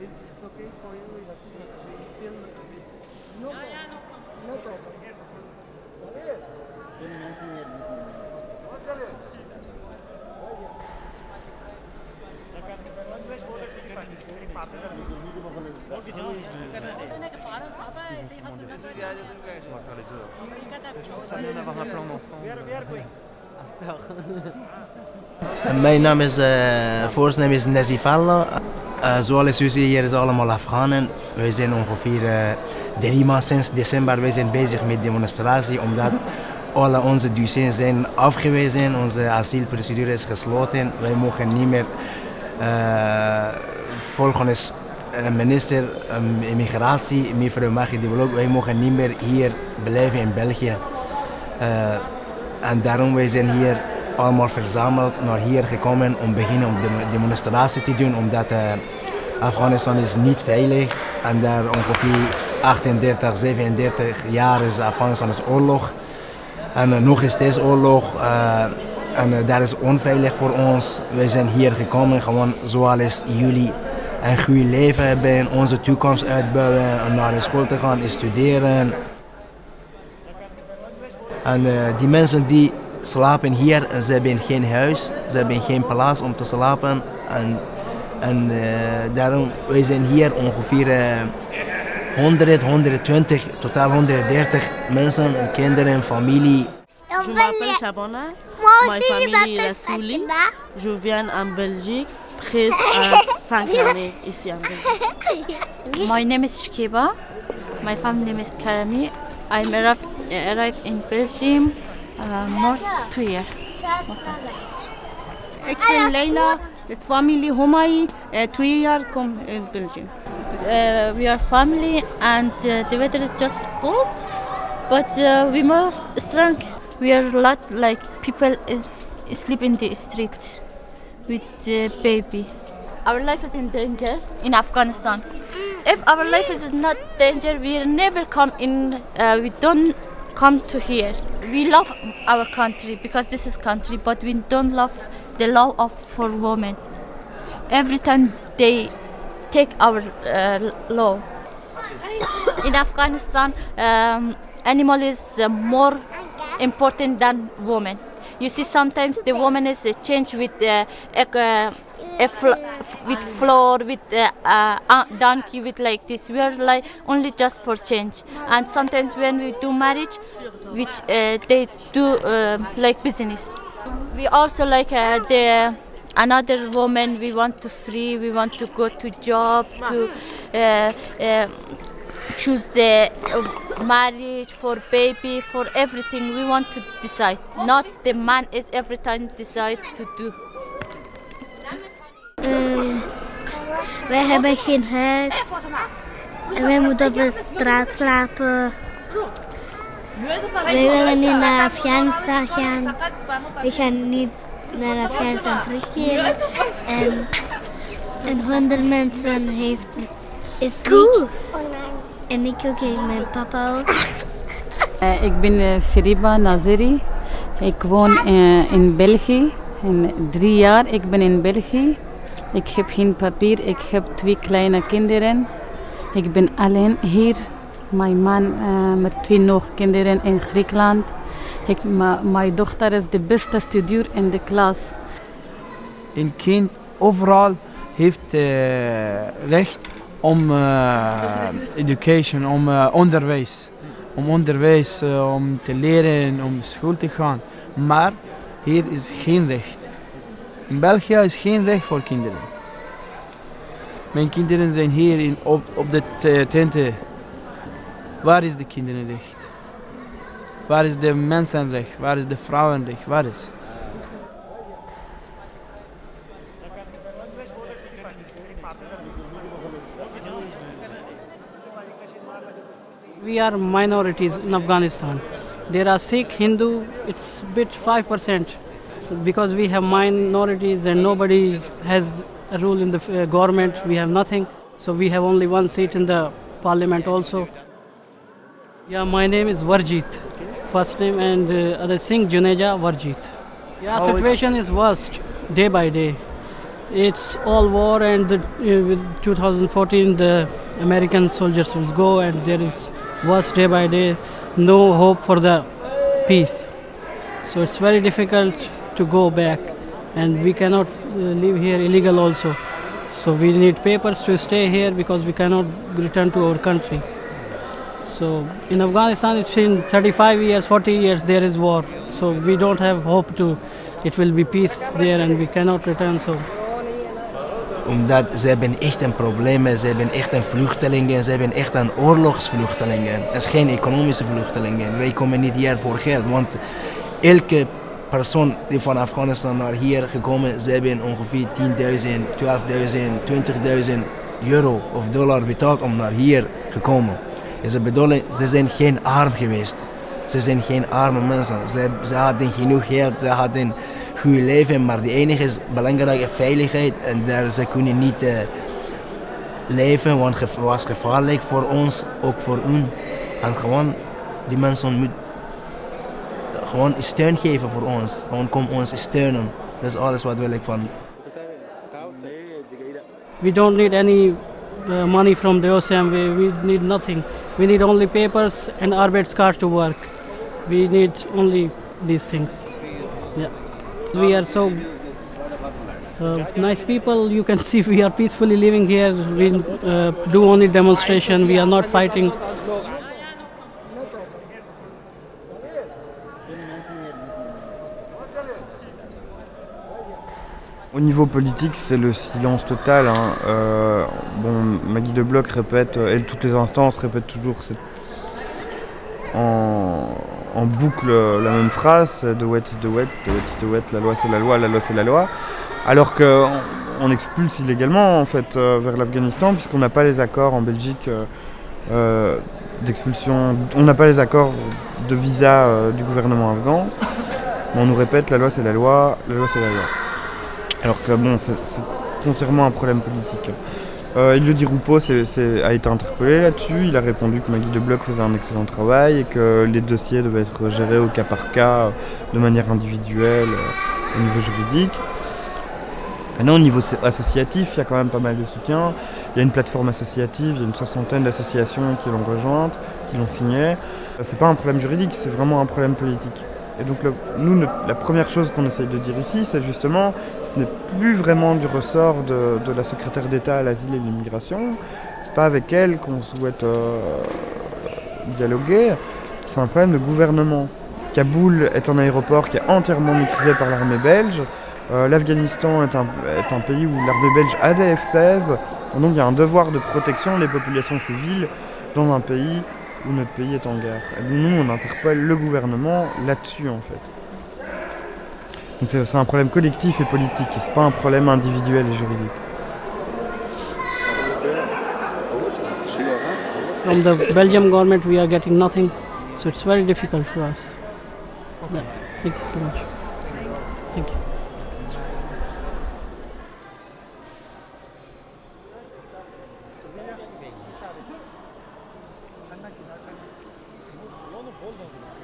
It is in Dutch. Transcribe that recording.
It's okay for you if feel a bit. No, yeah, no problem. No problem. Here's My name is uh, first name is Nazif Uh, zoals u ziet, hier is allemaal Afghanen. Wij zijn ongeveer uh, drie maanden sinds december wij zijn bezig met demonstratie, omdat alle onze dossiers zijn afgewezen, onze asielprocedure is gesloten. Wij mogen niet meer uh, volgens minister um, immigratie, mevrouw Maggie de Blok, wij mogen niet meer hier blijven in België. en daarom wij zijn hier allemaal verzameld naar hier gekomen om beginnen om de demonstratie te doen, omdat uh, Afghanistan is niet veilig en daar ongeveer 38, 37 jaar is Afghanistan is oorlog en uh, nog steeds oorlog uh, en daar is onveilig voor ons. Wij zijn hier gekomen gewoon zoals jullie een goed leven hebben, onze toekomst uitbouwen, naar de school te gaan, studeren. En die mensen die slapen hier en ze hebben geen huis, ze hebben geen plaats om te slapen. En, en uh, daarom, wij zijn hier ongeveer uh, 100, 120, totaal 130 mensen, kinderen, familie. Je m'appelle Shabana, ma famille est Souli. Je viens en Belgique, presque à 5 années ici en Belgique. My name is Shkiba, my family name is Karami. I arrived in Belgium uh, more two years. Ik ben Leila, this family Homai, uh, two years come in Belgium. Uh, we are family and uh, the weather is just cold, but uh, we must strong. We are a lot like people is sleep in the street with the baby. Our life is in danger in Afghanistan. If our life is not danger, we never come in. Uh, we don't come to here. We love our country because this is country, but we don't love the law of for women. Every time they take our uh, law. In Afghanistan, um, animal is uh, more important than woman. You see, sometimes the woman is uh, changed with uh, a, fl- with floor, with uh, uh, donkey, with like this. We are like only just for change. And sometimes when we do marriage, which uh, they do uh, like business. We also like uh, the another woman. We want to free. We want to go to job to. Uh, uh, choose the uh, marriage for baby for everything we want to decide not the man is every time decide to do wij hebben geen huis. En wij moeten op de straat slapen. Wij willen niet naar Afghanistan gaan. We gaan niet naar Afghanistan terugkeren. En, en honderd mensen heeft, is ziek. En ik ook, en mijn papa ook. Uh, ik ben uh, Feriba Nazeri. Ik woon uh, in België. In drie jaar ik ben in België. Ik heb geen papier. Ik heb twee kleine kinderen. Ik ben alleen hier. Mijn man met twee nog kinderen in Griekenland. Ik, mijn dochter is de beste studier in de klas. Een kind overal heeft recht om uh, education, om onderwijs. Om onderwijs, om te leren, om school te gaan. Maar hier is geen recht. In België is geen recht voor kinderen. Mijn kinderen zijn hier in, op, op de tenten. Waar is de kinderenrecht? Waar is de mensenrecht? Waar is de vrouwenrecht? Waar is? We are minorities in Afghanistan. There are Sikh, Hindu, it's bit 5% because we have minorities and nobody has a rule in the uh, government. We have nothing. So we have only one seat in the parliament also. Yeah, my name is Varjit. First name and uh, other Singh Juneja Varjit. Yeah, How situation is worst day by day. It's all war and the, uh, 2014 the American soldiers will go and there is worse day by day. No hope for the peace. So it's very difficult to go back, and we cannot uh, live here illegal also. So we need papers to stay here because we cannot return to our country. So in Afghanistan, it's been 35 years, 40 years there is war. So we don't have hope to. It will be peace there, and we cannot return. So Omdat ze hebben echt een probleem, ze hebben echt een vluchtelingen, ze hebben echt een oorlogsvluchtelingen. Het is geen economische vluchtelingen. Wij komen niet hier voor geld, want elke persoon die van Afghanistan naar hier gekomen, ze hebben ongeveer 10.000, 12.000, 20.000 euro of dollar betaald om naar hier gekomen. En ze bedoelen, ze zijn geen arm geweest. Ze zijn geen arme mensen. Ze, hadden genoeg geld, ze hadden goed leven, maar de enige is belangrijke veiligheid en daar ze kunnen niet uh, leven, want het was gevaarlijk voor ons, ook voor hun. En gewoon, die mensen moeten gewoon steun geven voor ons. Gewoon kom ons steunen. Dat is alles wat wil ik van. We don't need any uh, money from the OSM. We, need nothing. We need only papers and arbeidskaart to work. We need only these things. Yeah. We are so uh, nice people. You can see we are peacefully living here. We uh, do only demonstration. We are not fighting. Au niveau politique, c'est le silence total. Hein. Euh, bon, Maggie de Bloch répète, et toutes les instances répètent toujours en, boucle la même phrase de wet is the wet, de wet is the wet, la loi c'est la loi, la loi c'est la loi. Alors qu'on on expulse illégalement en fait euh, vers l'Afghanistan puisqu'on n'a pas les accords en Belgique euh, euh, d'expulsion, on n'a pas les accords de visa euh, du gouvernement afghan. Mais on nous répète la loi c'est la loi, la loi c'est la loi. Alors que bon, c'est foncièrement un problème politique. Euh, il le dit Roupeau a été interpellé là-dessus. Il a répondu que Maggie de Bloch faisait un excellent travail et que les dossiers devaient être gérés au cas par cas, de manière individuelle, euh, au niveau juridique. Maintenant, au niveau associatif, il y a quand même pas mal de soutien. Il y a une plateforme associative, il y a une soixantaine d'associations qui l'ont rejointe, qui l'ont signée. C'est pas un problème juridique, c'est vraiment un problème politique. Et donc le, nous, la première chose qu'on essaye de dire ici, c'est justement, ce n'est plus vraiment du ressort de, de la secrétaire d'État à l'asile et l'immigration. C'est pas avec elle qu'on souhaite euh, dialoguer. C'est un problème de gouvernement. Kaboul est un aéroport qui est entièrement maîtrisé par l'armée belge. Euh, L'Afghanistan est un, est un, pays où l'armée belge a des F-16. Donc il y a un devoir de protection des populations civiles dans un pays où notre pays est en guerre. Et nous, on interpelle le gouvernement là-dessus, en fait. Donc c'est un problème collectif et politique, c'est pas un problème individuel et juridique. From the Belgium government, we are getting nothing, so it's very difficult for us. Yeah. Thank you so much. Olmadı.